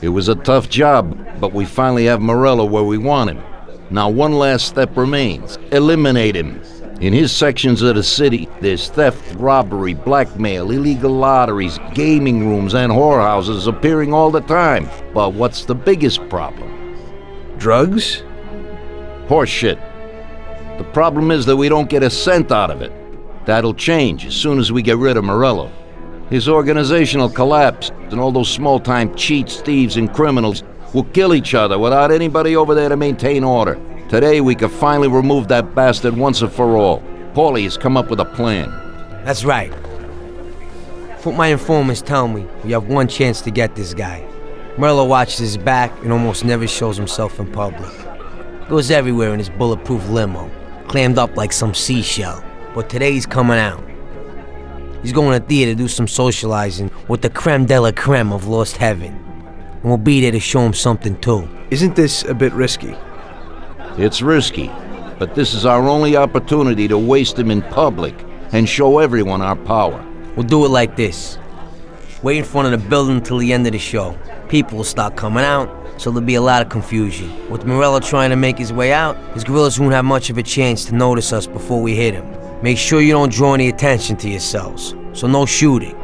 It was a tough job, but we finally have Morello where we want him. Now one last step remains. Eliminate him. In his sections of the city, there's theft, robbery, blackmail, illegal lotteries, gaming rooms, and whorehouses appearing all the time. But what's the biggest problem? Drugs? Horseshit. The problem is that we don't get a cent out of it. That'll change as soon as we get rid of Morello. His organization will collapse, and all those small-time cheats, thieves, and criminals will kill each other without anybody over there to maintain order. Today, we can finally remove that bastard once and for all. Paulie has come up with a plan. That's right. What my informants tell me, we have one chance to get this guy. Morello watches his back and almost never shows himself in public. Goes everywhere in his bulletproof limo, clammed up like some seashell. But today he's coming out. He's going to theater to do some socializing with the creme de la creme of Lost Heaven. And we'll be there to show him something too. Isn't this a bit risky? It's risky, but this is our only opportunity to waste him in public and show everyone our power. We'll do it like this. Wait in front of the building until the end of the show. People will start coming out, so there'll be a lot of confusion. With Morello trying to make his way out, his gorillas won't have much of a chance to notice us before we hit him. Make sure you don't draw any attention to yourselves, so no shooting.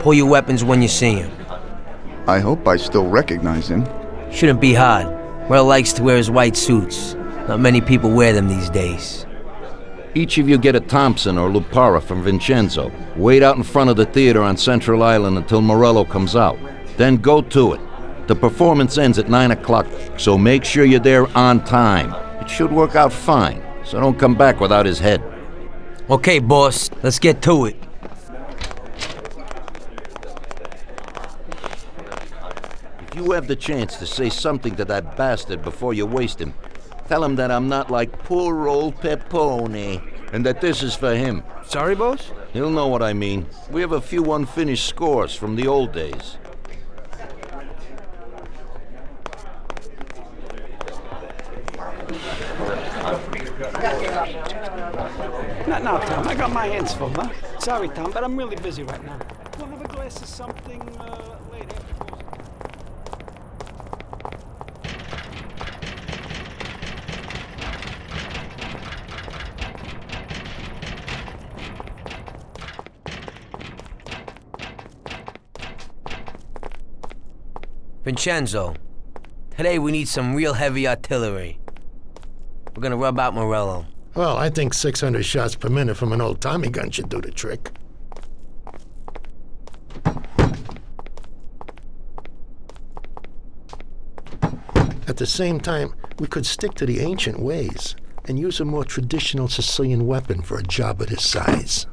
Pull your weapons when you see him. I hope I still recognize him. Shouldn't be hard. Morello likes to wear his white suits. Not many people wear them these days. Each of you get a Thompson or Lupara from Vincenzo. Wait out in front of the theater on Central Island until Morello comes out. Then go to it. The performance ends at 9 o'clock, so make sure you're there on time. It should work out fine, so don't come back without his head. Okay, boss, let's get to it. If you have the chance to say something to that bastard before you waste him, tell him that I'm not like poor old Pepone, and that this is for him. Sorry, boss? He'll know what I mean. We have a few unfinished scores from the old days. Not now, Tom. I got my hands full, huh? Sorry, Tom, but I'm really busy right now. We'll have a glass of something uh, later. Vincenzo, today we need some real heavy artillery. We're gonna rub out Morello. Well, I think 600 shots per minute from an old Tommy gun should do the trick. At the same time, we could stick to the ancient ways and use a more traditional Sicilian weapon for a job of this size.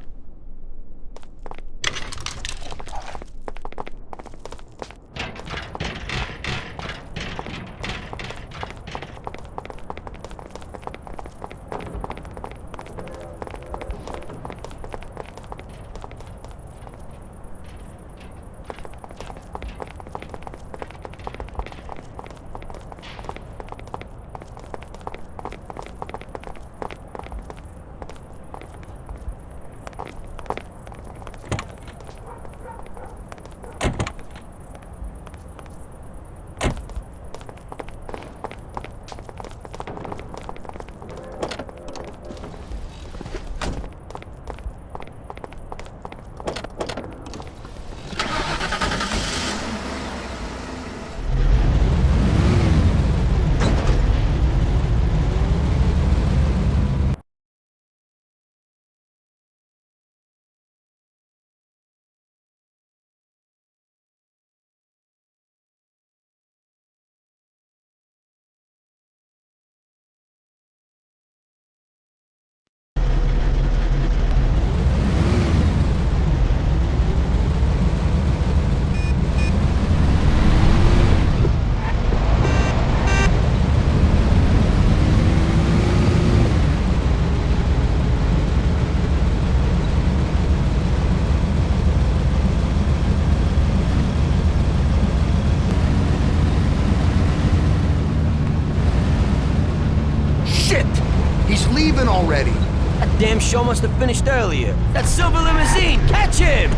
Must have finished earlier. That silver limousine, catch him!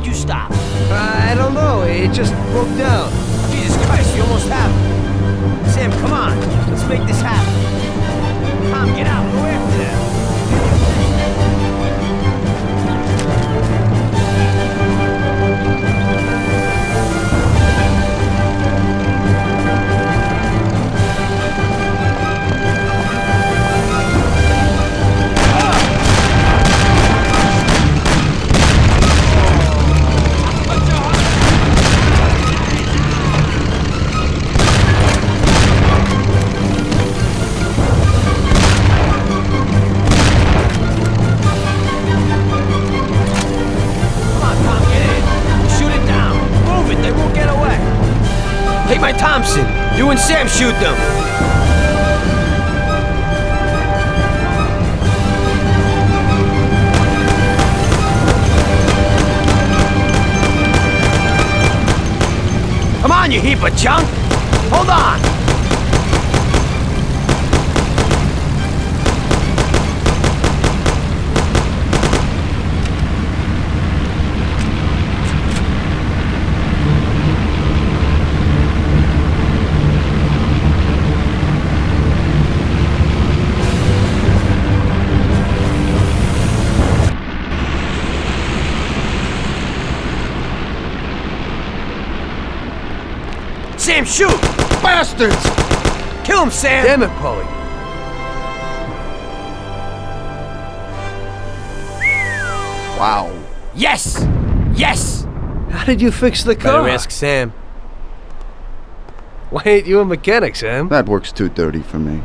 Why'd you stop? Uh, I don't know. It just broke down. Jesus Christ, you almost have it. Sam, come on. Let's make this happen. Tom, get out. Shoot them. Come on, you heap of junk. Hold on. Shoot! Bastards! Kill him, Sam! Damn it, Paulie. Wow. Yes! Yes! How did you fix the car? Better ask Sam. Why ain't you a mechanic, Sam? That works 230 for me.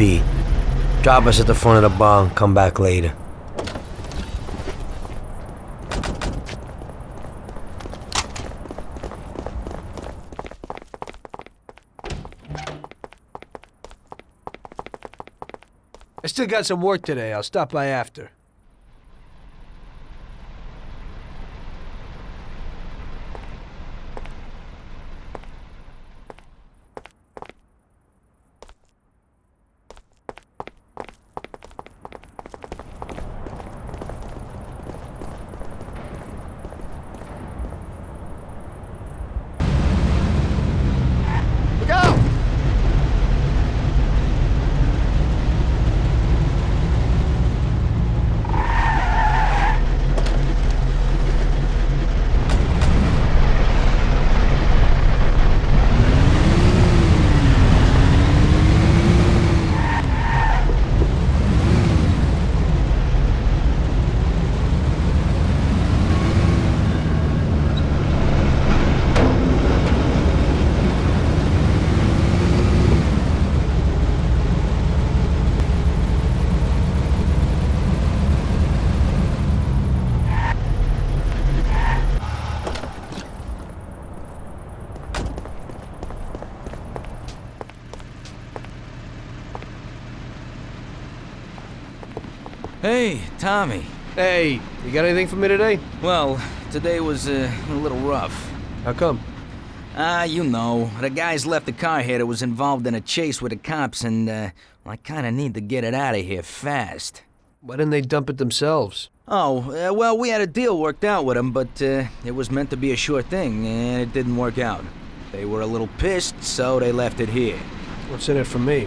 B. Drop us at the front of the bar and come back later. I still got some work today. I'll stop by after. Look out! Hey, Tommy. Hey, you got anything for me today? Well, today was uh, a little rough. How come? Ah, you know, the guys left the car here that was involved in a chase with the cops, and uh, I kind of need to get it out of here fast. Why didn't they dump it themselves? Oh, uh, well, we had a deal worked out with them, but uh, it was meant to be a sure thing, and it didn't work out. They were a little pissed, so they left it here. What's in it for me?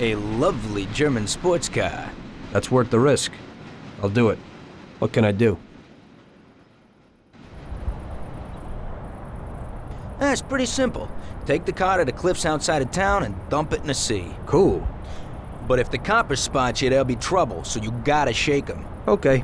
A lovely German sports car. That's worth the risk. I'll do it. What can I do? Ah, That's pretty simple. Take the car to the cliffs outside of town and dump it in the sea. Cool. But if the coppers spot you, there'll be trouble, so you gotta shake them. Okay.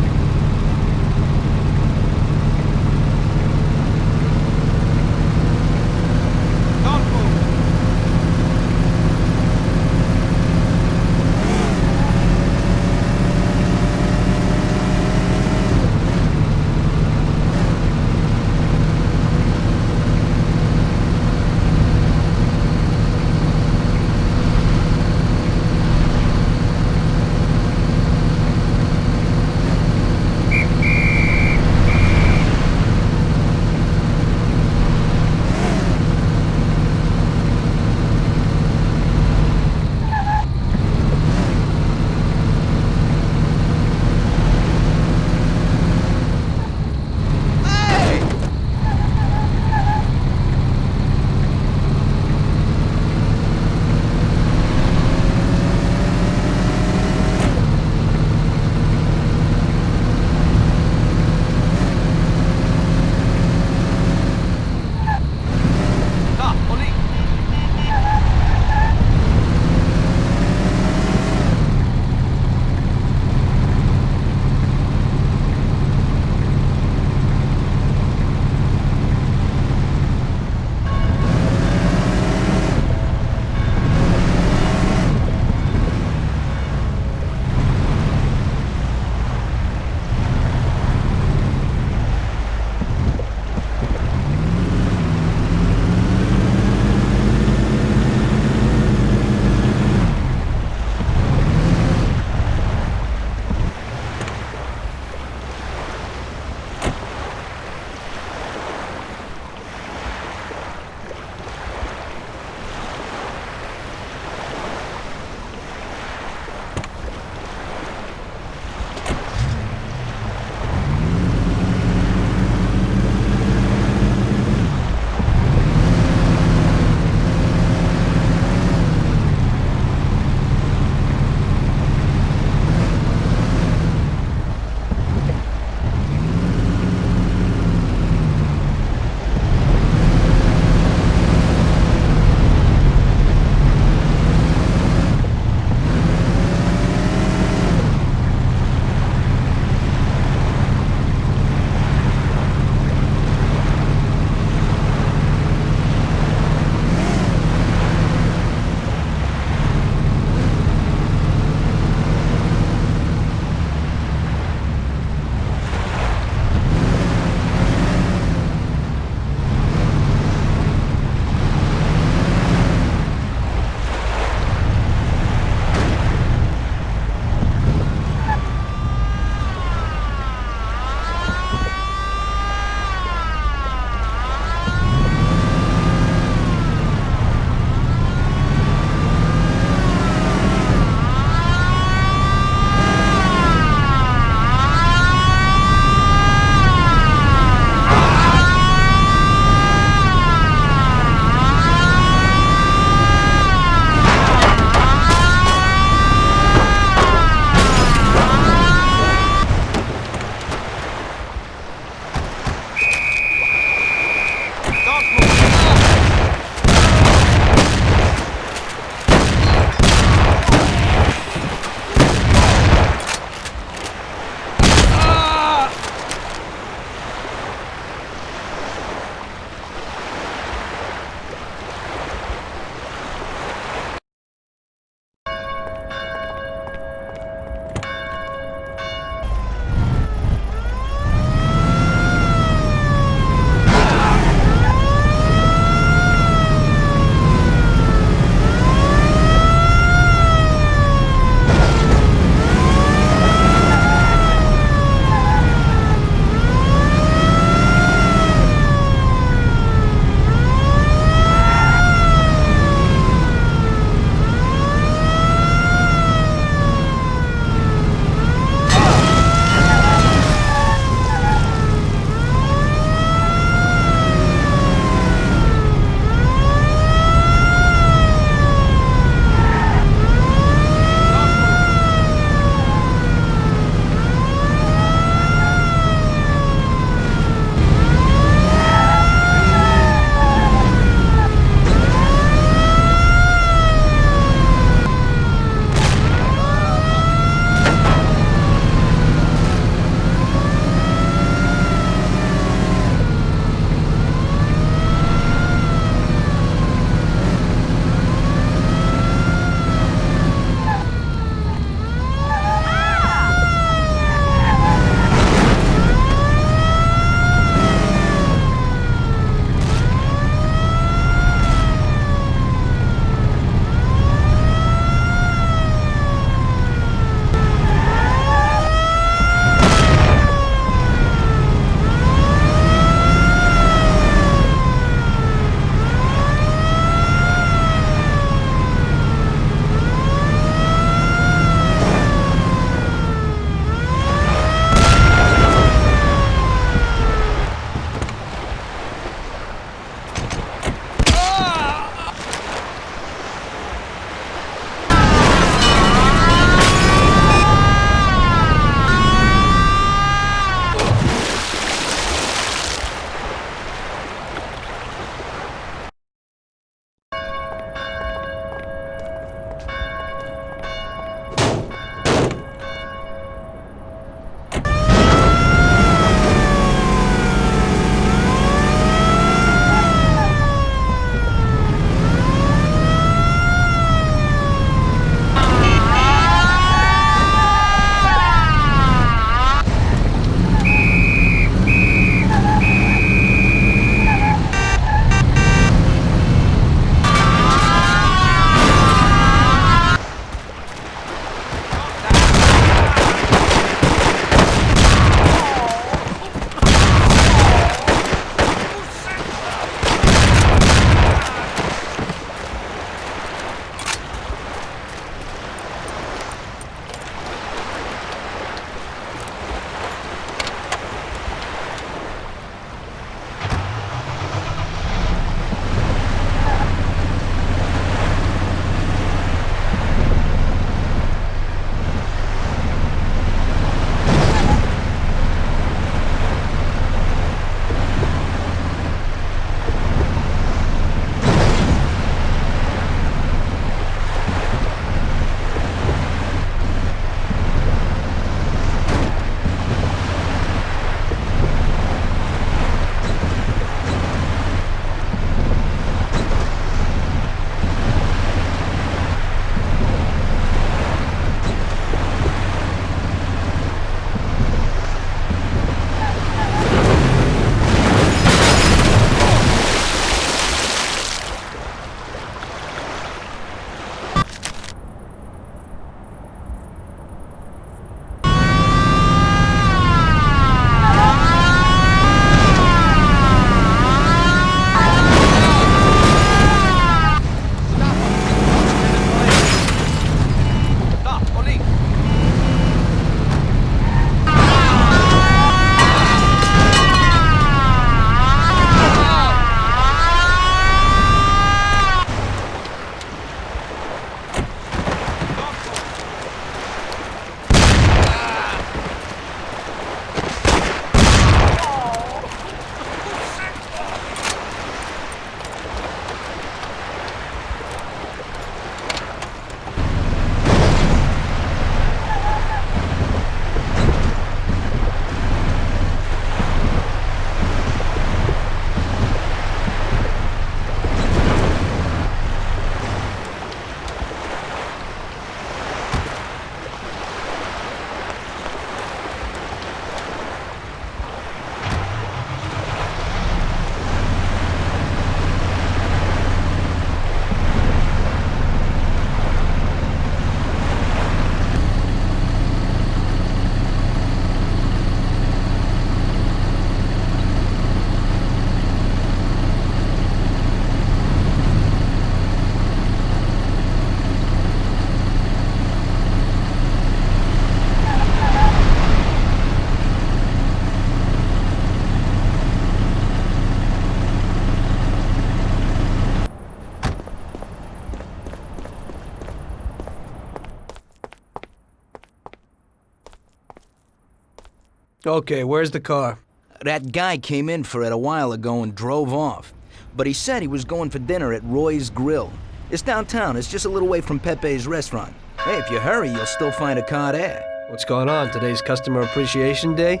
Okay, where's the car? That guy came in for it a while ago and drove off. But he said he was going for dinner at Roy's Grill. It's downtown, it's just a little way from Pepe's restaurant. Hey, if you hurry, you'll still find a car there. What's going on? Today's Customer Appreciation Day?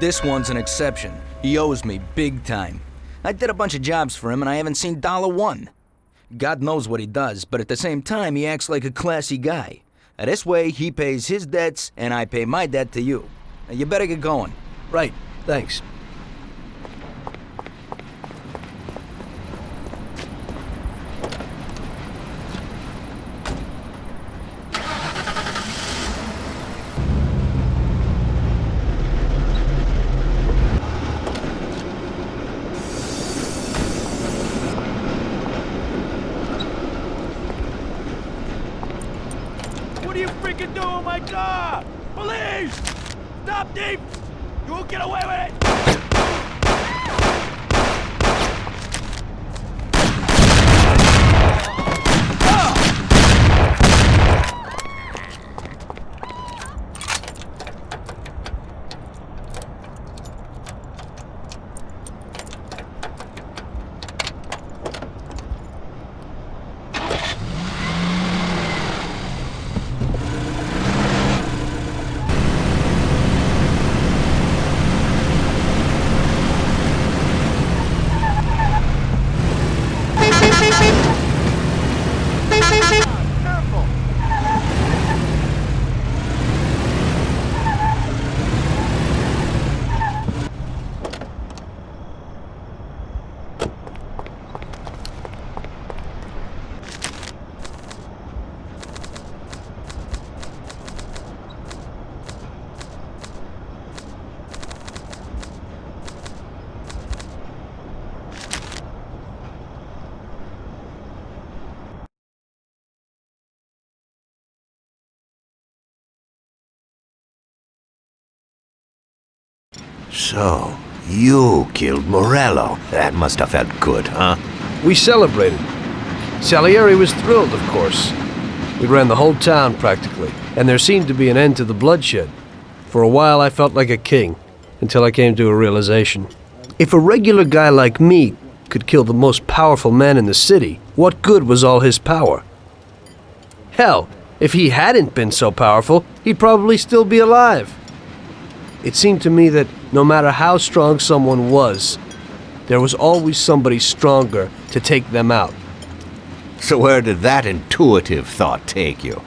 This one's an exception. He owes me big time. I did a bunch of jobs for him and I haven't seen dollar one. God knows what he does, but at the same time, he acts like a classy guy. This way, he pays his debts and I pay my debt to you. You better get going. Right, thanks. What are you freaking doing with my car? Police! Stop thief! You won't get away with it! So, you killed Morello. That must have felt good, huh? We celebrated. Salieri was thrilled, of course. We ran the whole town practically, and there seemed to be an end to the bloodshed. For a while, I felt like a king, until I came to a realization. If a regular guy like me could kill the most powerful man in the city, what good was all his power? Hell, if he hadn't been so powerful, he'd probably still be alive. It seemed to me that no matter how strong someone was, there was always somebody stronger to take them out. So where did that intuitive thought take you?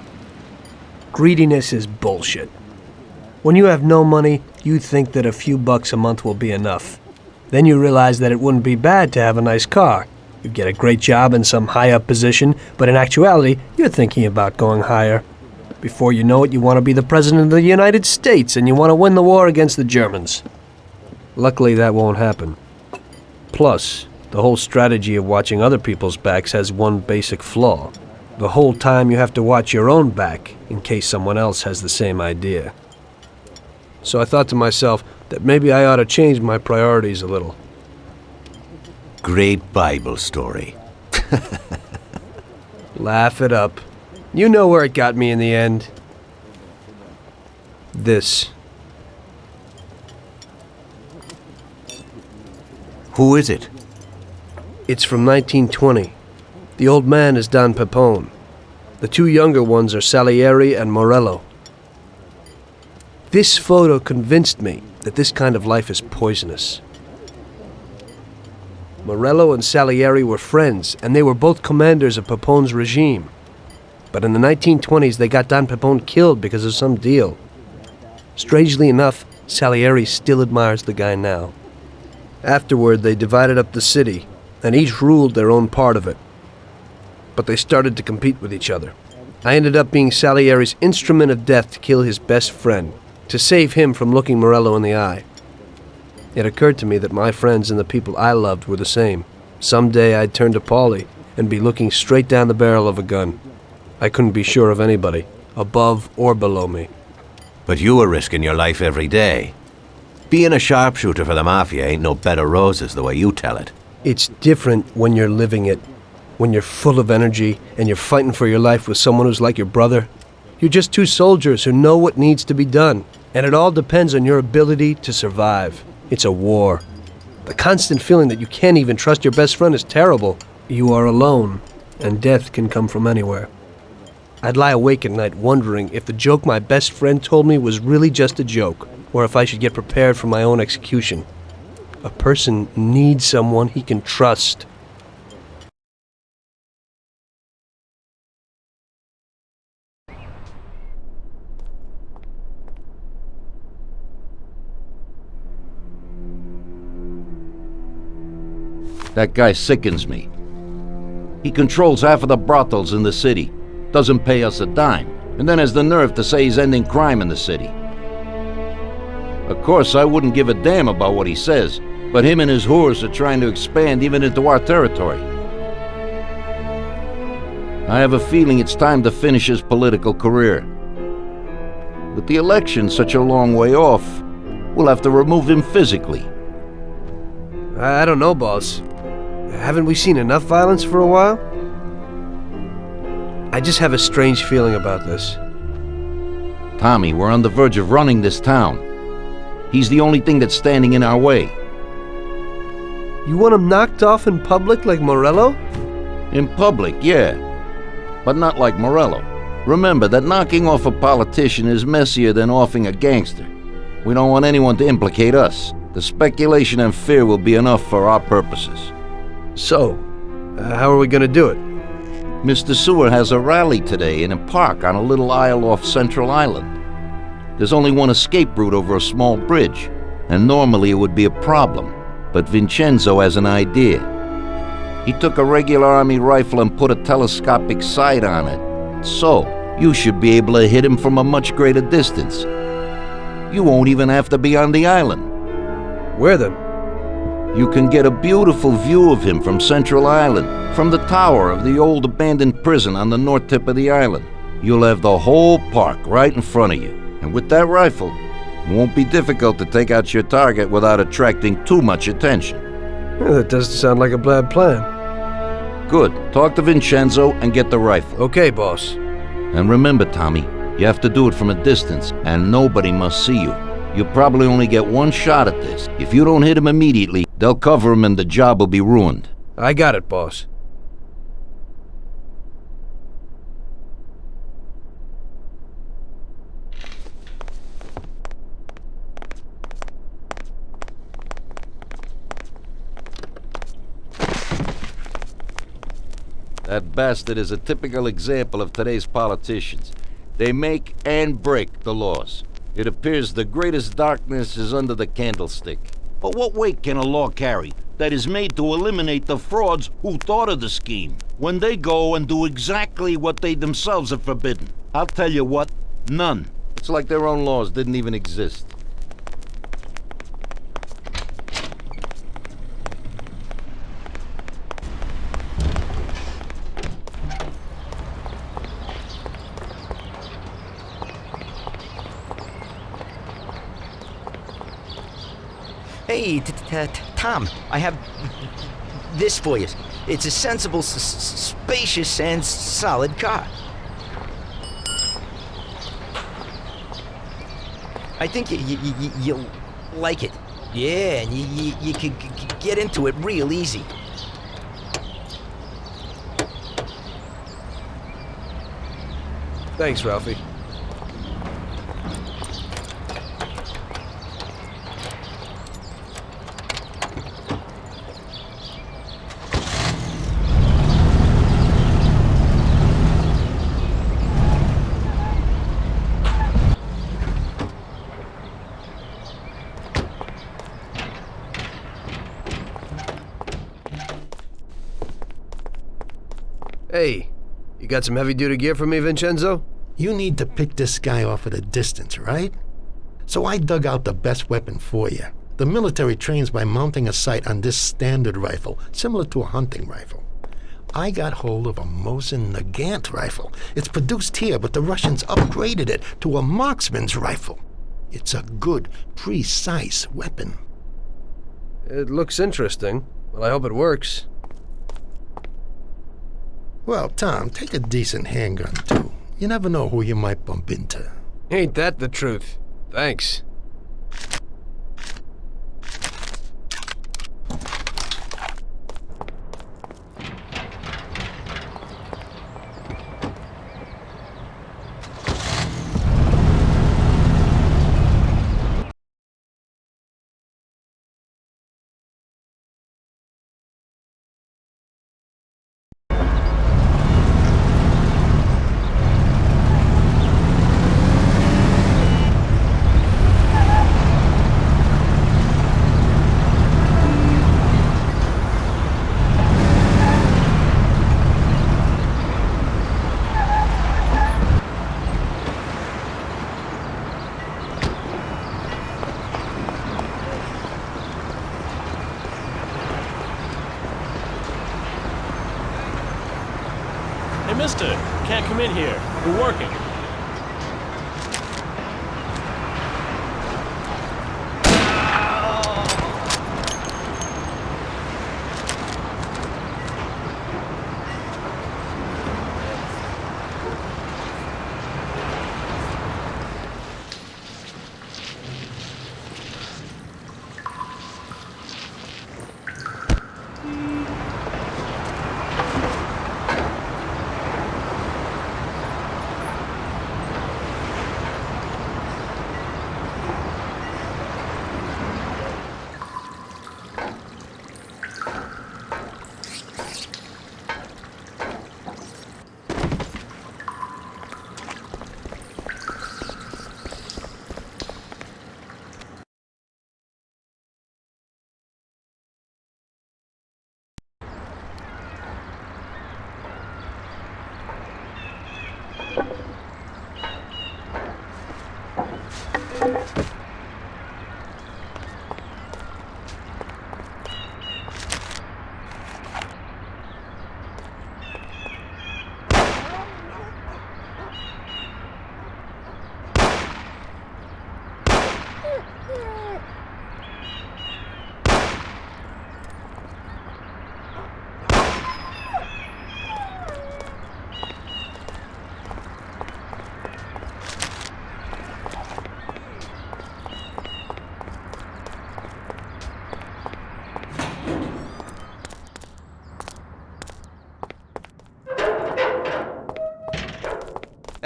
Greediness is bullshit. When you have no money, you think that a few bucks a month will be enough. Then you realize that it wouldn't be bad to have a nice car. You get a great job in some high up position, but in actuality, you're thinking about going higher. Before you know it, you want to be the President of the United States and you want to win the war against the Germans. Luckily, that won't happen. Plus, the whole strategy of watching other people's backs has one basic flaw. The whole time you have to watch your own back in case someone else has the same idea. So I thought to myself that maybe I ought to change my priorities a little. Great Bible story. Laugh it up. You know where it got me in the end. This. Who is it? It's from 1920. The old man is Don Pepone. The two younger ones are Salieri and Morello. This photo convinced me that this kind of life is poisonous. Morello and Salieri were friends, and they were both commanders of Pepone's regime. But in the 1920s, they got Don Pepone killed because of some deal. Strangely enough, Salieri still admires the guy now. Afterward, they divided up the city, and each ruled their own part of it. But they started to compete with each other. I ended up being Salieri's instrument of death to kill his best friend, to save him from looking Morello in the eye. It occurred to me that my friends and the people I loved were the same. Someday I'd turn to Paulie and be looking straight down the barrel of a gun. I couldn't be sure of anybody, above or below me. But you were risking your life every day. Being a sharpshooter for the Mafia ain't no bed of roses the way you tell it. It's different when you're living it, when you're full of energy and you're fighting for your life with someone who's like your brother. You're just two soldiers who know what needs to be done, And it all depends on your ability to survive. It's a war. The constant feeling that you can't even trust your best friend is terrible. You are alone, and death can come from anywhere. I'd lie awake at night wondering if the joke my best friend told me was really just a joke, or if I should get prepared for my own execution. A person needs someone he can trust. That guy sickens me. He controls half of the brothels in the city, doesn't pay us a dime, and then has the nerve to say he's ending crime in the city. Of course, I wouldn't give a damn about what he says, but him and his whores are trying to expand even into our territory. I have a feeling it's time to finish his political career. With the election such a long way off, we'll have to remove him physically. I I don't know, boss. Haven't we seen enough violence for a while? I just have a strange feeling about this. Tommy, we're on the verge of running this town. He's the only thing that's standing in our way. You want him knocked off in public like Morello? In public, yeah. But not like Morello. Remember that knocking off a politician is messier than offing a gangster. We don't want anyone to implicate us. The speculation and fear will be enough for our purposes. So, uh, how are we gonna do it? Mr. Sewer has a rally today in a park on a little isle off Central Island. There's only one escape route over a small bridge, and normally it would be a problem, but Vincenzo has an idea. He took a regular army rifle and put a telescopic sight on it. So, you should be able to hit him from a much greater distance. You won't even have to be on the island. Where then? You can get a beautiful view of him from Central Island, from the tower of the old abandoned prison on the north tip of the island. You'll have the whole park right in front of you. And with that rifle, it won't be difficult to take out your target without attracting too much attention. Yeah, that doesn't sound like a bad plan. Good. Talk to Vincenzo and get the rifle. Okay, boss. And remember, Tommy, you have to do it from a distance, and nobody must see you. You probably only get one shot at this. If you don't hit him immediately, they'll cover him and the job will be ruined. I got it, boss. That bastard is a typical example of today's politicians. They make and break the laws. It appears the greatest darkness is under the candlestick. But what weight can a law carry that is made to eliminate the frauds who thought of the scheme when they go and do exactly what they themselves have forbidden? I'll tell you what, none. It's like their own laws didn't even exist. Hey, Tom, I have this for you. It's a sensible, spacious, and solid car. I think you, you'll like it. Yeah, and you, you, can get into it real easy. Thanks, Ralphie. Hey, you got some heavy duty gear for me, Vincenzo? You need to pick this guy off at a distance, right? So I dug out the best weapon for you. The military trains by mounting a sight on this standard rifle, similar to a hunting rifle. I got hold of a Mosin Nagant rifle. It's produced here, but the Russians upgraded it to a marksman's rifle. It's a good, precise weapon. It looks interesting. Well, I hope it works. Well, Tom, take a decent handgun, too. You never know who you might bump into. Ain't that the truth? Thanks.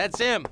That's him.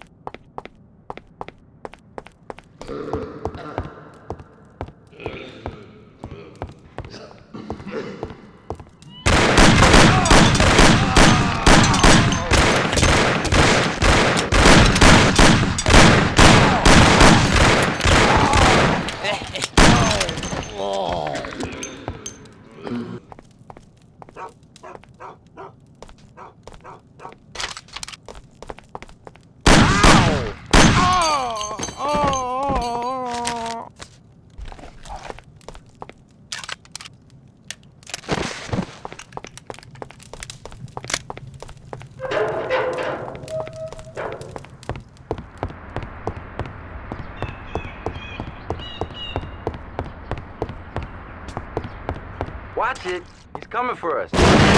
Watch it. He's coming for us.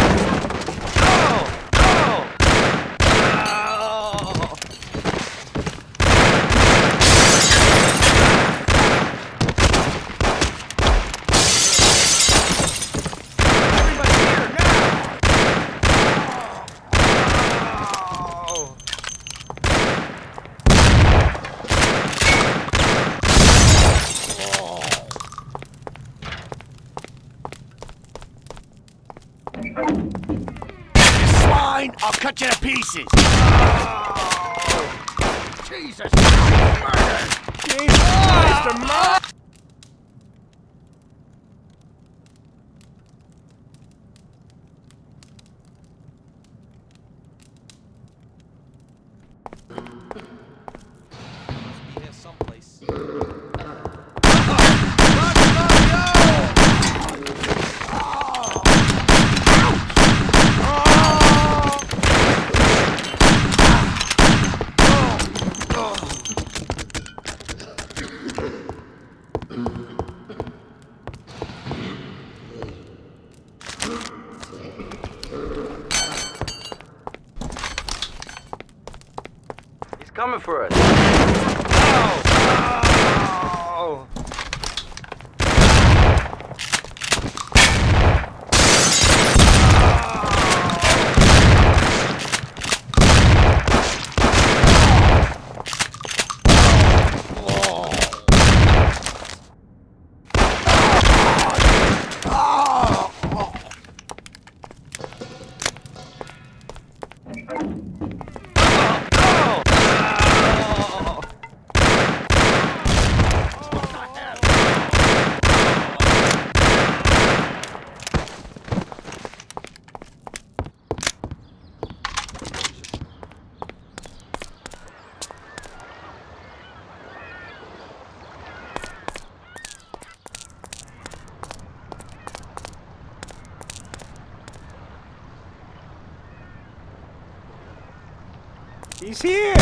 He's here!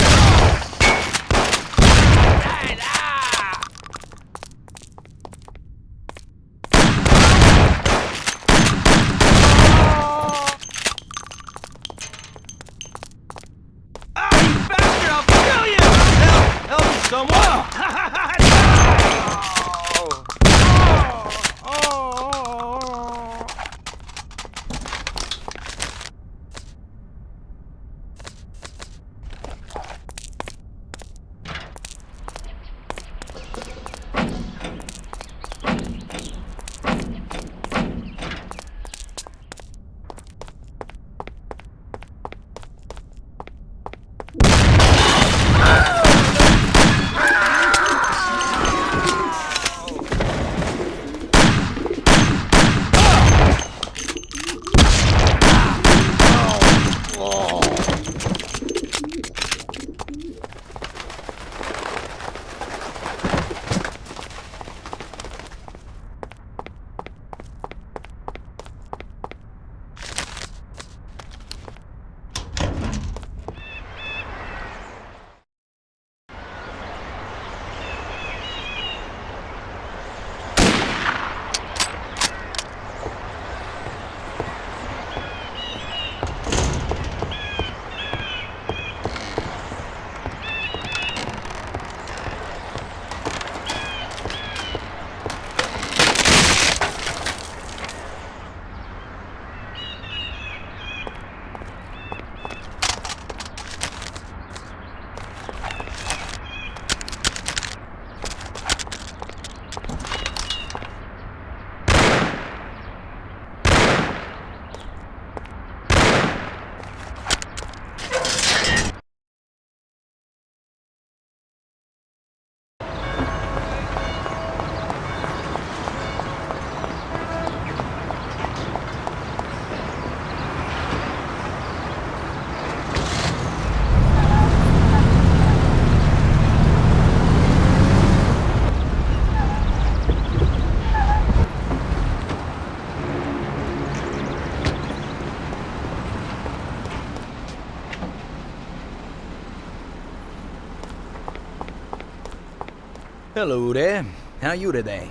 Hello there. How you today?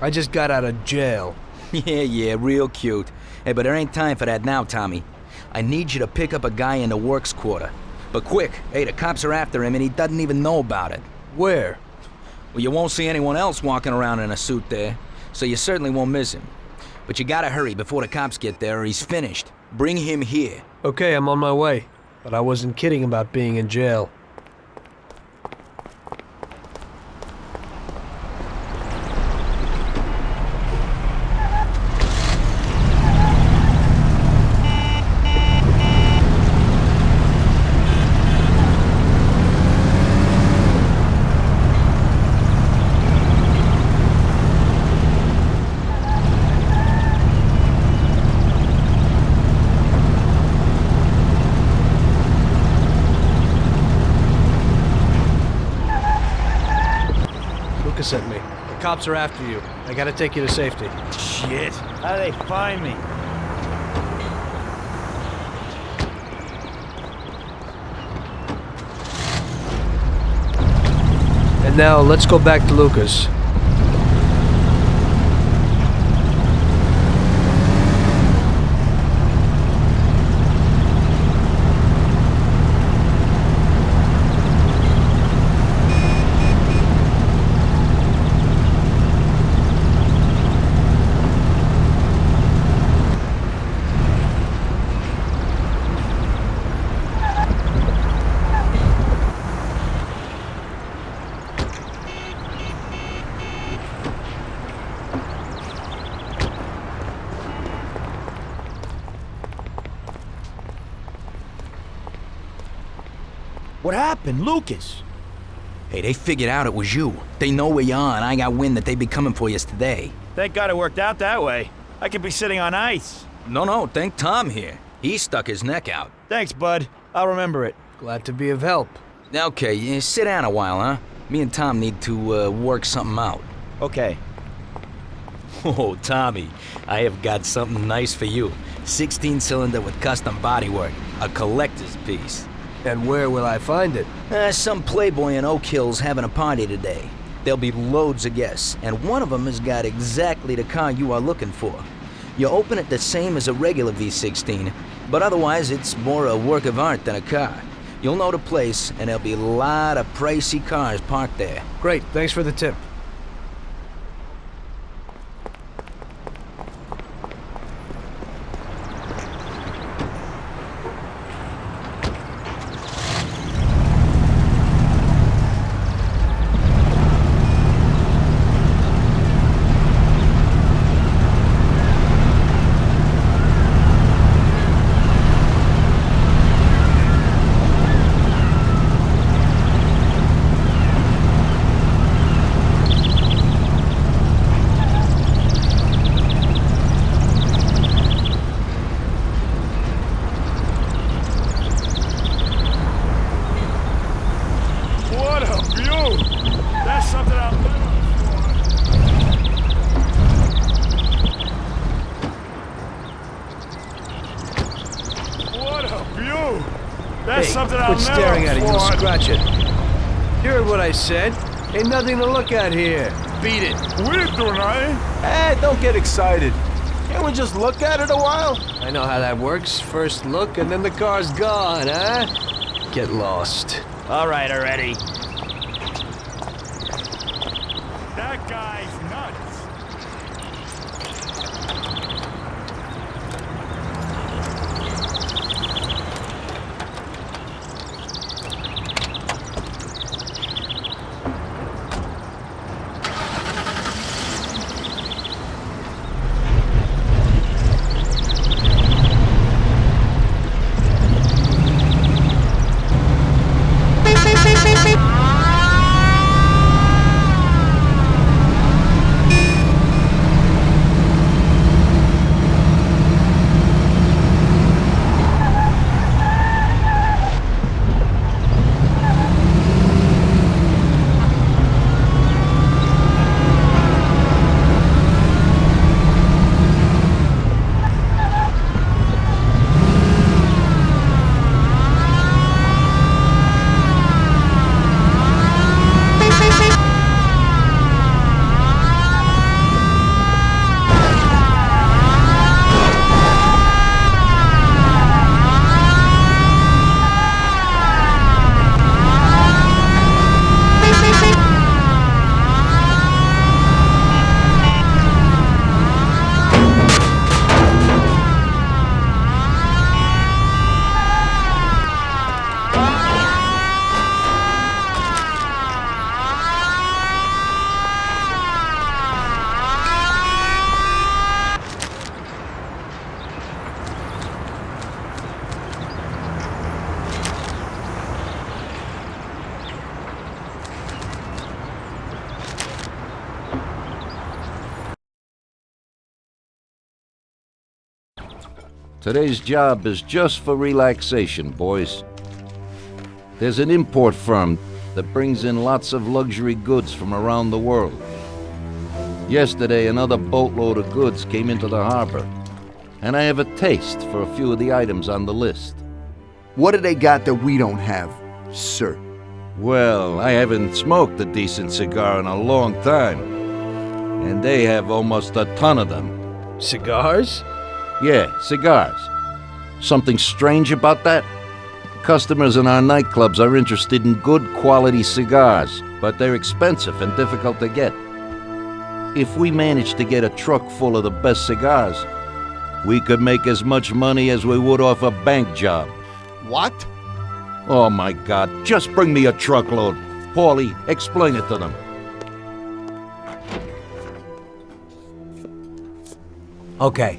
I just got out of jail. Yeah, yeah, real cute. Hey, but there ain't time for that now, Tommy. I need you to pick up a guy in the works quarter. But quick, hey, the cops are after him and he doesn't even know about it. Where? Well, you won't see anyone else walking around in a suit there, so you certainly won't miss him. But you gotta hurry before the cops get there or he's finished. Bring him here. Okay, I'm on my way. But I wasn't kidding about being in jail. Lucas sent me. The cops are after you. I gotta take you to safety. Shit. How do they find me? And now, let's go back to Lucas. What happened, Lucas? Hey, they figured out it was you. They know where you are, and I got wind that they'd be coming for you today. Thank God it worked out that way. I could be sitting on ice. No, no, thank Tom here. He stuck his neck out. Thanks, bud. I'll remember it. Glad to be of help. Okay, yeah, sit down a while, huh? Me and Tom need to uh, work something out. Okay. Oh, Tommy, I have got something nice for you. 16 cylinder with custom bodywork. A collector's piece. And where will I find it? Uh, some playboy in Oak Hill's having a party today. There'll be loads of guests, and one of them has got exactly the car you are looking for. You open it the same as a regular V16, but otherwise it's more a work of art than a car. You'll know the place, and there'll be a lot of pricey cars parked there. Great, thanks for the tip. What a view! That's something I'll never What a view! That's hey, something I'll quit never staring at it, you'll scratch it. You heard what I said. Ain't nothing to look at here. Beat it. We're doing nothing. Eh, hey, don't get excited. Can't we just look at it a while? I know how that works. First look, and then the car's gone, huh? Get lost. All right already. Today's job is just for relaxation, boys. There's an import firm that brings in lots of luxury goods from around the world. Yesterday, another boatload of goods came into the harbor, and I have a taste for a few of the items on the list. What do they got that we don't have, sir? Well, I haven't smoked a decent cigar in a long time, and they have almost a ton of them. Cigars? Yeah, cigars. Something strange about that? Customers in our nightclubs are interested in good quality cigars, but they're expensive and difficult to get. If we managed to get a truck full of the best cigars, we could make as much money as we would off a bank job. What? Oh my god, just bring me a truckload. Paulie, explain it to them. Okay,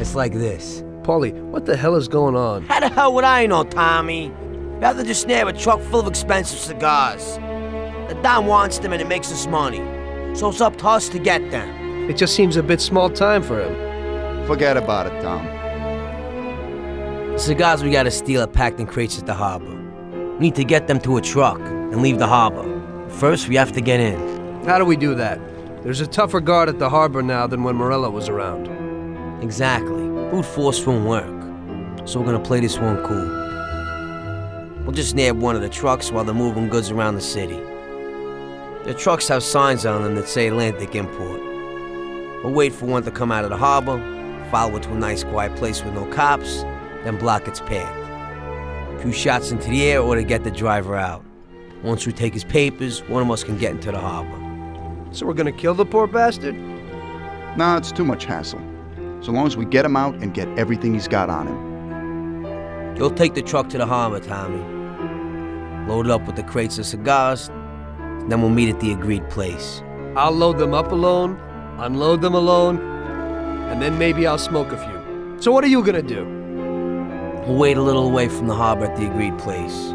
it's like this. Paulie, what the hell is going on? How the hell would I know, Tommy? Rather just nab a truck full of expensive cigars. The Don wants them and it makes us money. So it's up to us to get them. It just seems a bit small time for him. Forget about it, Tom. The cigars we gotta steal are packed in crates at the harbor. We need to get them to a truck and leave the harbor. First, we have to get in. How do we do that? There's a tougher guard at the harbor now than when Morello was around. Exactly. Brute force won't work. So we're gonna play this one cool. We'll just nab one of the trucks while they're moving goods around the city. The trucks have signs on them that say Atlantic Import. We'll wait for one to come out of the harbor, follow it to a nice quiet place with no cops, then block its path. A few shots into the air or to get the driver out. Once we take his papers, one of us can get into the harbor. So we're gonna kill the poor bastard? Nah, it's too much hassle. So long as we get him out and get everything he's got on him. You'll take the truck to the harbor, Tommy. Load it up with the crates of cigars, then we'll meet at the agreed place. I'll load them up alone, unload them alone, and then maybe I'll smoke a few. So what are you gonna do? We'll wait a little away from the harbor at the agreed place.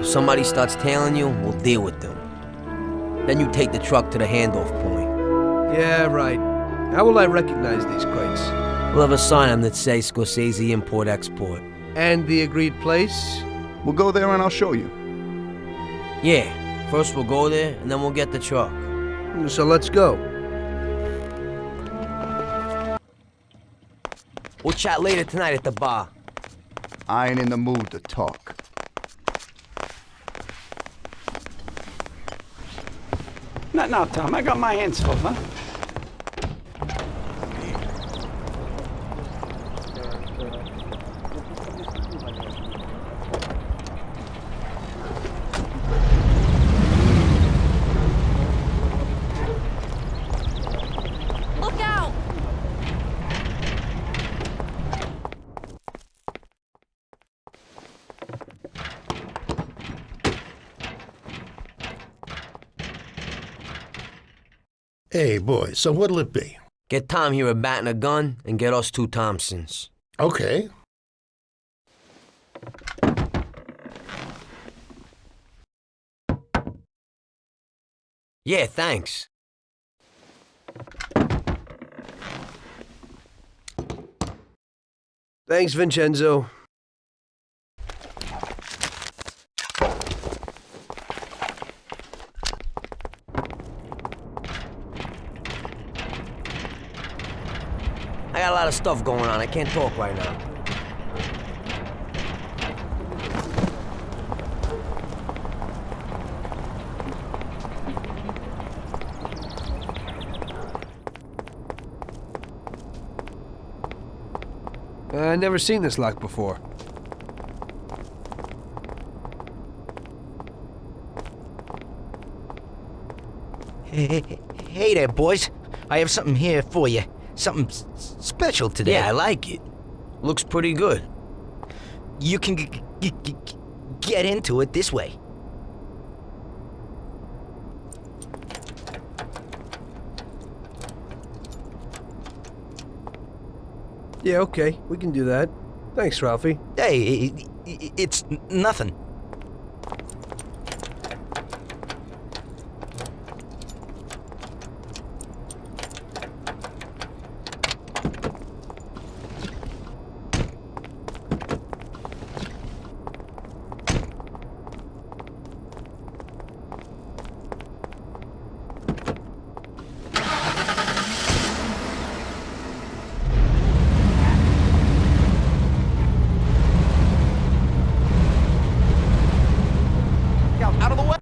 If somebody starts tailing you, we'll deal with them. Then you take the truck to the handoff point. Yeah, right. How will I recognize these crates? We'll have a sign on that says Scorsese Import Export. And the agreed place? We'll go there and I'll show you. Yeah, first we'll go there, and then we'll get the truck. So let's go. We'll chat later tonight at the bar. I ain't in the mood to talk. Not now, Tom. I got my hands full, huh? Hey, boy, so what'll it be? Get Tom here a bat and a gun, and get us two Thompsons. Okay. Yeah, thanks. Thanks, Vincenzo. Lot of stuff going on. I can't talk right now. Uh, I never seen this lock before. Hey, hey there, boys. I have something here for you. Something special today. Yeah, I like it. Looks pretty good. You can g- g- g- get into it this way. Yeah, okay. We can do that. Thanks, Ralphie. Hey, i- i- it's nothing. Out, out of the way.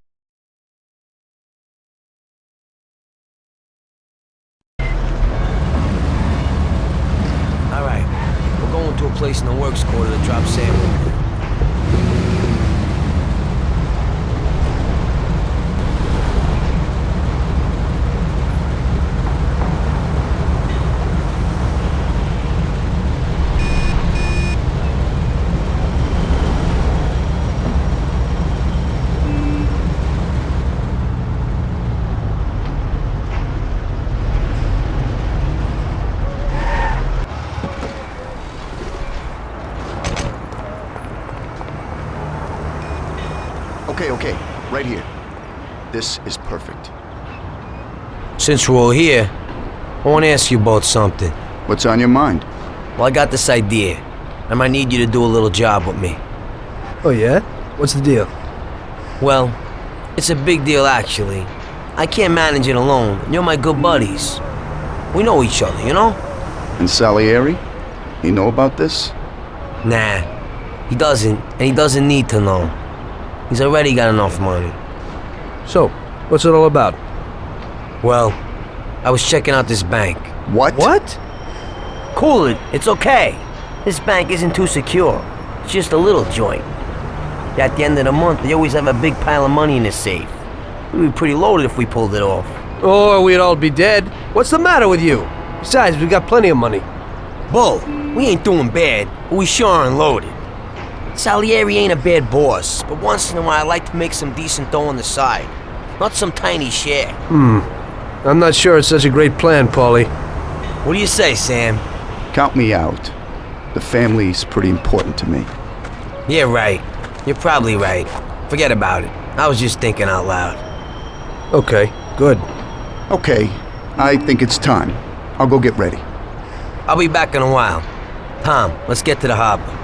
All right. We're going to a place in the works quarter to drop sample. Okay, okay, right here. This is perfect. Since we're all here, I want to ask you about something. What's on your mind? Well, I got this idea. I might need you to do a little job with me. Oh, yeah? What's the deal? Well, it's a big deal, actually. I can't manage it alone, you're my good buddies. We know each other, you know? And Salieri? You know about this? Nah. He doesn't, and he doesn't need to know. He's already got enough money. So, what's it all about? Well, I was checking out this bank. What? What? Cool it, it's okay. This bank isn't too secure. It's just a little joint. At the end of the month, they always have a big pile of money in the safe. We'd be pretty loaded if we pulled it off. Or we'd all be dead. What's the matter with you? Besides, we got plenty of money. Bull, we ain't doing bad, but we sure aren't loaded. Salieri ain't a bad boss, but once in a while I like to make some decent dough on the side. Not some tiny share. Hmm. I'm not sure it's such a great plan, Paulie. What do you say, Sam? Count me out. The family's pretty important to me. Yeah, right. You're probably right. Forget about it. I was just thinking out loud. Okay, good. Okay, I think it's time. I'll go get ready. I'll be back in a while. Tom, let's get to the harbor.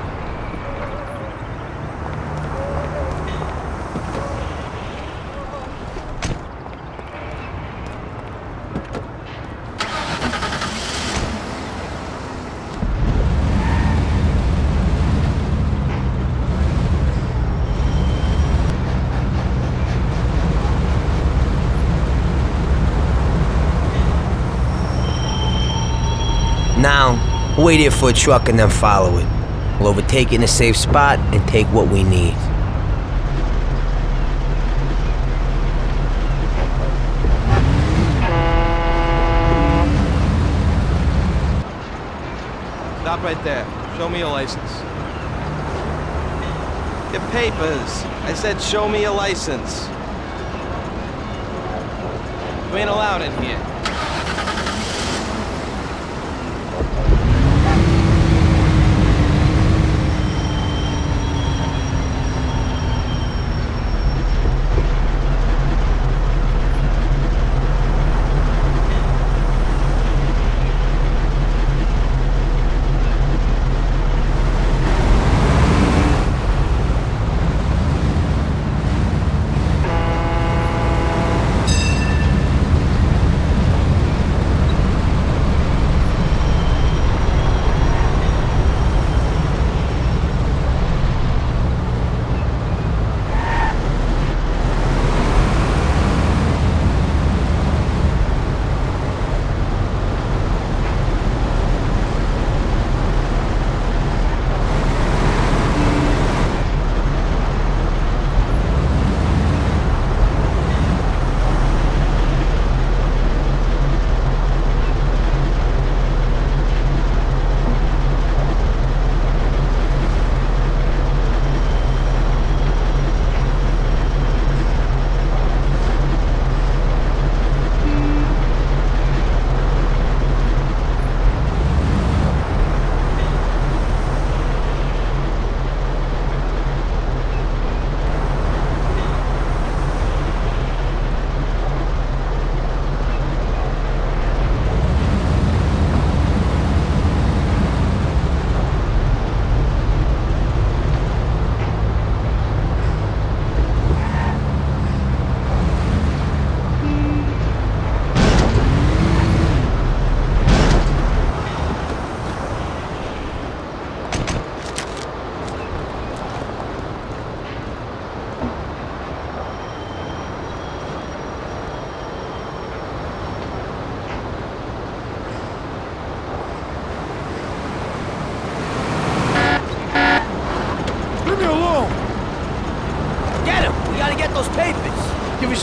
Now, wait here for a truck and then follow it. We'll overtake it in a safe spot and take what we need. Stop right there. Show me your license. Your papers. I said show me your license. You ain't allowed in here.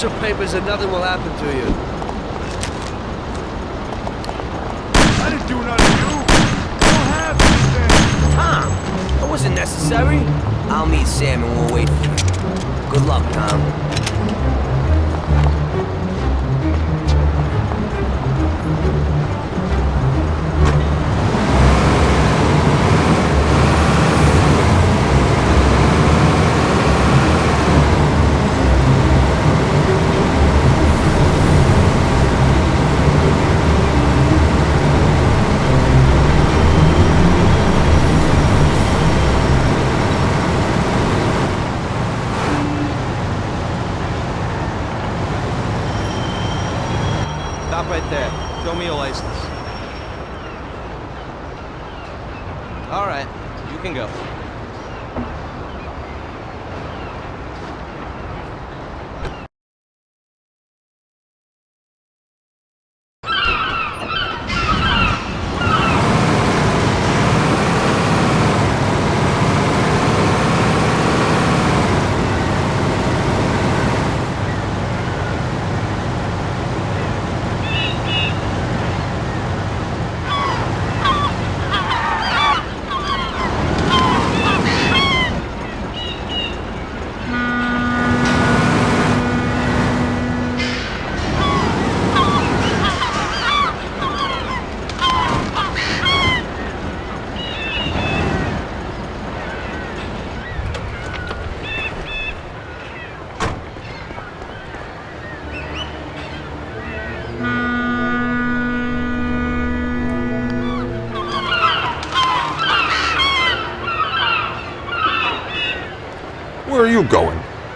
Some papers and nothing will happen to you. I didn't do nothing to you! You don't have anything! Tom! That wasn't necessary. I'll meet Sam and we'll wait for you. Good luck, Tom. All right, you can go.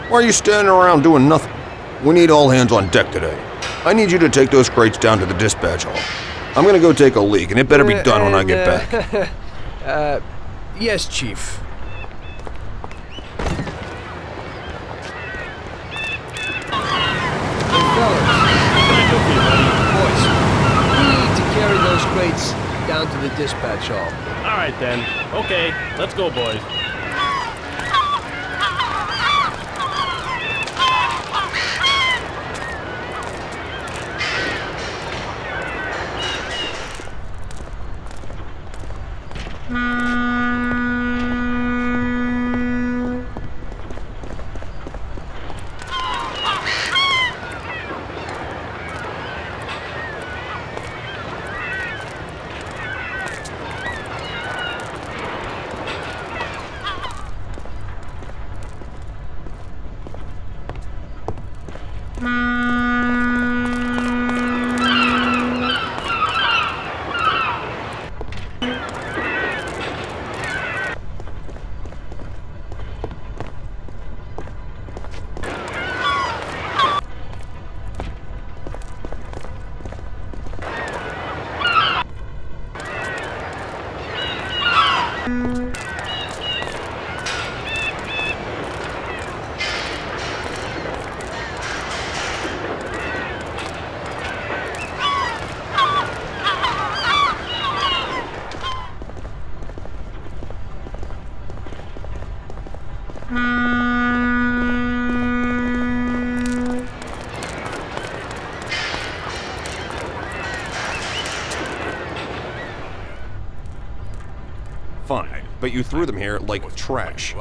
Why are you standing around doing nothing? We need all hands on deck today. I need you to take those crates down to the dispatch hall. I'm gonna go take a leak, and it better be done when I get back. uh, yes, Chief. We need to carry those crates down to the dispatch hall. All right, then. Okay, let's go, boys. But you threw them here like trash.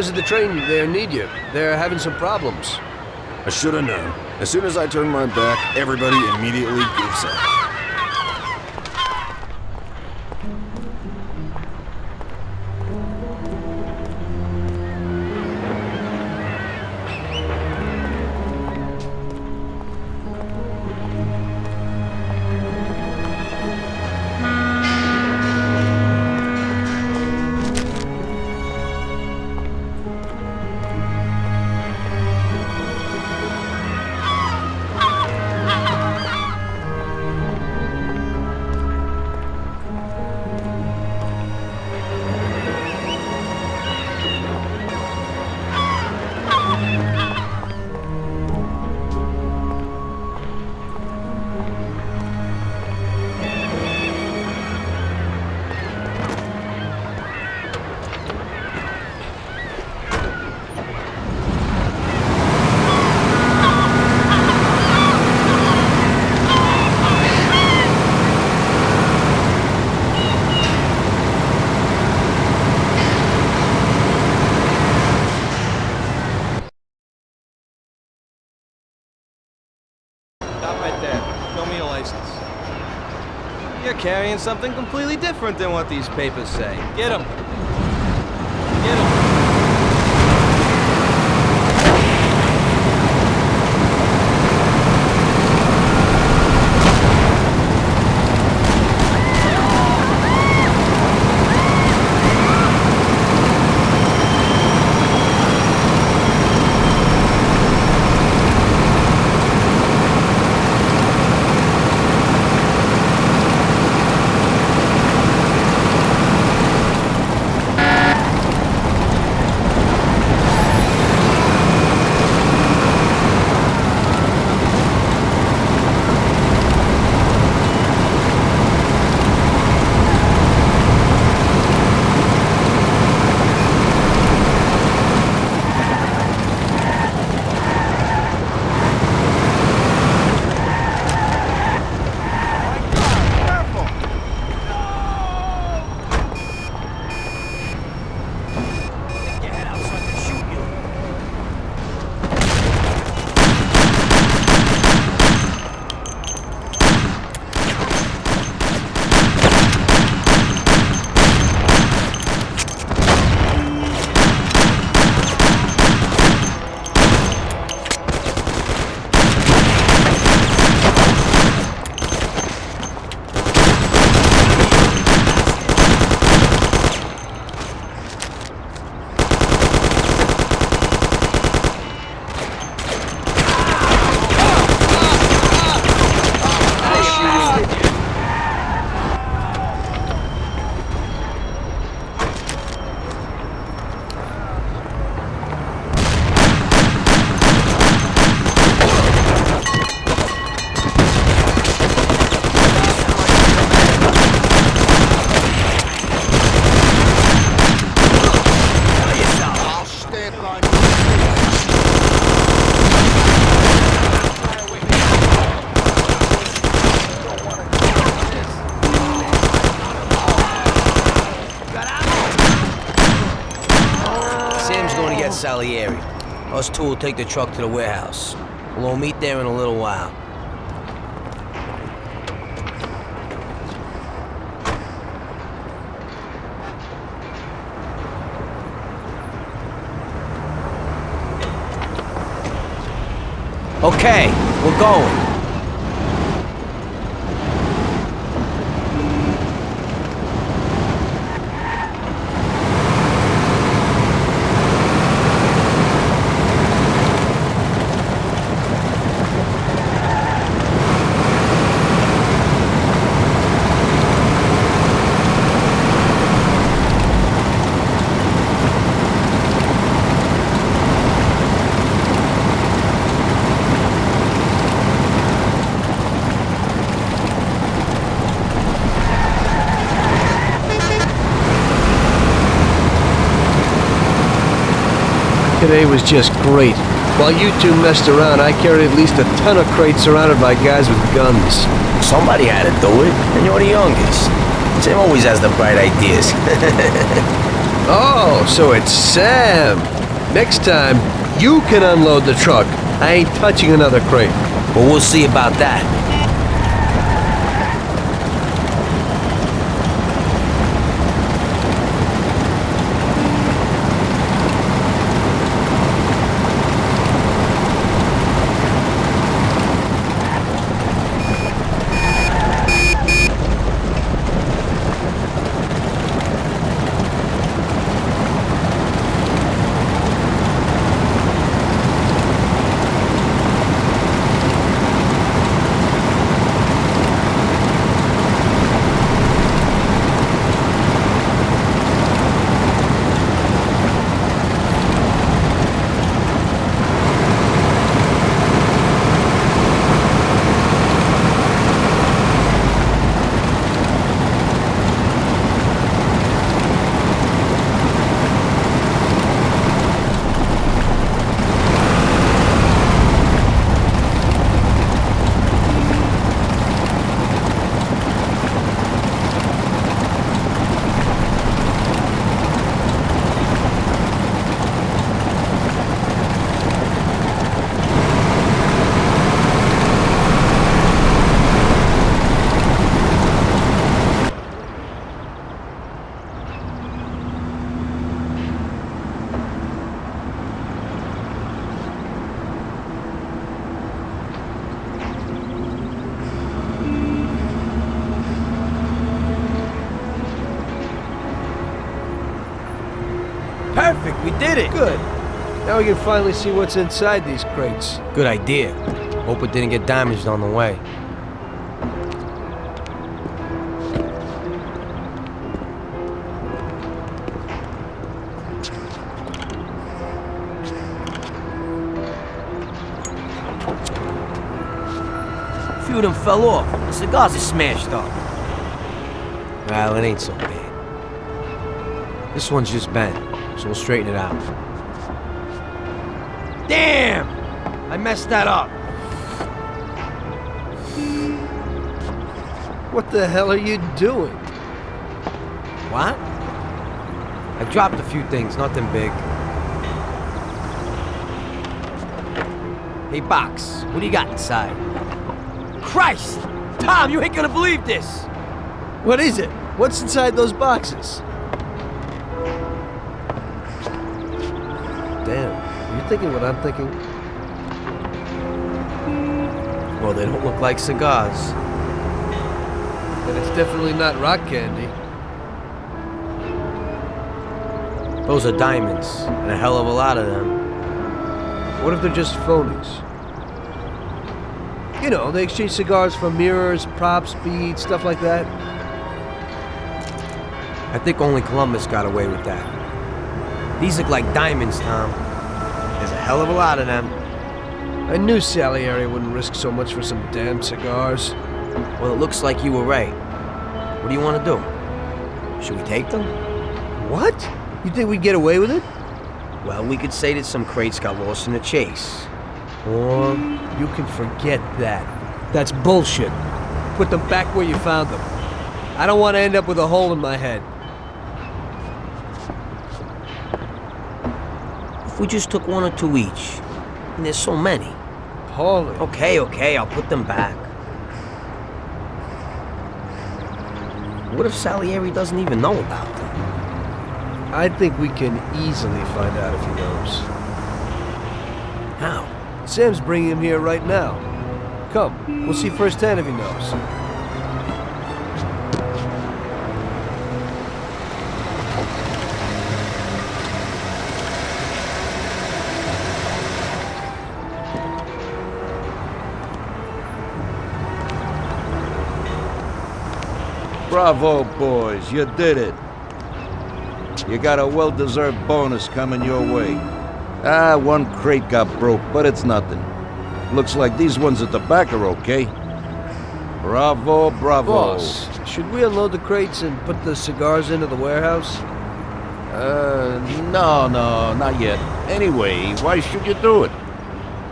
Boys at the train there need you. They're having some problems. I should have known. As soon as I turn my back, everybody immediately gives up. Something completely different than what these papers say. Get him. Us two will take the truck to the warehouse. We'll meet there in a little while. Okay, we're going. Today was just great. While you two messed around, I carried at least a ton of crates surrounded by guys with guns. Somebody had to do it, and you're the youngest. Sam always has the bright ideas. oh, so it's Sam. Next time, you can unload the truck. I ain't touching another crate. Well, we'll see about that. Perfect, we did it! Good. Now we can finally see what's inside these crates. Good idea. Hope it didn't get damaged on the way. A few of them fell off. The cigars are smashed up. Well, it ain't so bad. This one's just bent, so we'll straighten it out. Damn! I messed that up. What the hell are you doing? What? I dropped a few things, nothing big. Hey, Box, what do you got inside? Christ! Tom, you ain't gonna believe this! What is it? What's inside those boxes? Thinking what I'm thinking? Well, they don't look like cigars. And it's definitely not rock candy. Those are diamonds, and a hell of a lot of them. What if they're just phonies? You know, they exchange cigars for mirrors, props, beads, stuff like that. I think only Columbus got away with that. These look like diamonds, Tom. There's a hell of a lot of them. I knew Salieri wouldn't risk so much for some damn cigars. Well, it looks like you were right. What do you want to do? Should we take them? What? You think we'd get away with it? Well, we could say that some crates got lost in the chase. Or you can forget that. That's bullshit. Put them back where you found them. I don't want to end up with a hole in my head. We just took one or two each? And there's so many. Paulie. Okay, okay, I'll put them back. What if Salieri doesn't even know about them? I think we can easily find out if he knows. How? Sam's bringing him here right now. Come, we'll see firsthand if he knows. Bravo, boys, you did it. You got a well-deserved bonus coming your way. Ah, one crate got broke, but it's nothing. Looks like these ones at the back are okay. Bravo, bravo. Boss, should we unload the crates and put the cigars into the warehouse? Uh, no, no, not yet. Anyway, why should you do it?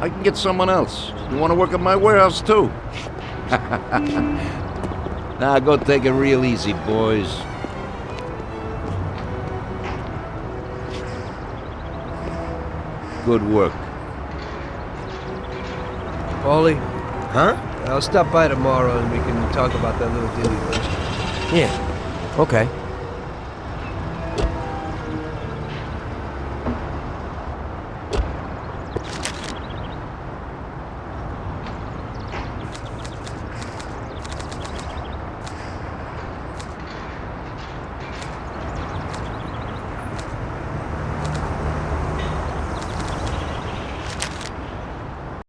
I can get someone else. You want to work at my warehouse, too? now, go take it real easy, boys. Good work. Paulie? Huh? I'll stop by tomorrow and we can talk about that little deal you. Yeah. Okay.